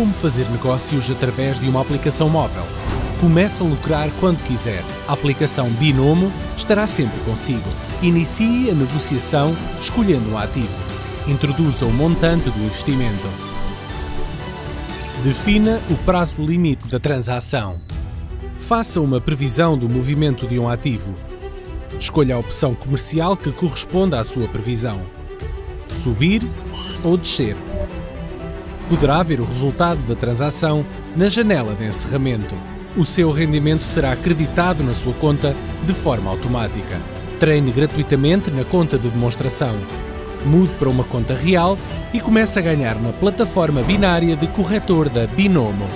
como fazer negócios através de uma aplicação móvel. Comece a lucrar quando quiser. A aplicação Binomo estará sempre consigo. Inicie a negociação escolhendo um ativo. Introduza o montante do investimento. Defina o prazo limite da transação. Faça uma previsão do movimento de um ativo. Escolha a opção comercial que corresponda à sua previsão. Subir ou descer. Poderá ver o resultado da transação na janela de encerramento. O seu rendimento será acreditado na sua conta de forma automática. Treine gratuitamente na conta de demonstração. Mude para uma conta real e comece a ganhar na plataforma binária de corretor da Binomo.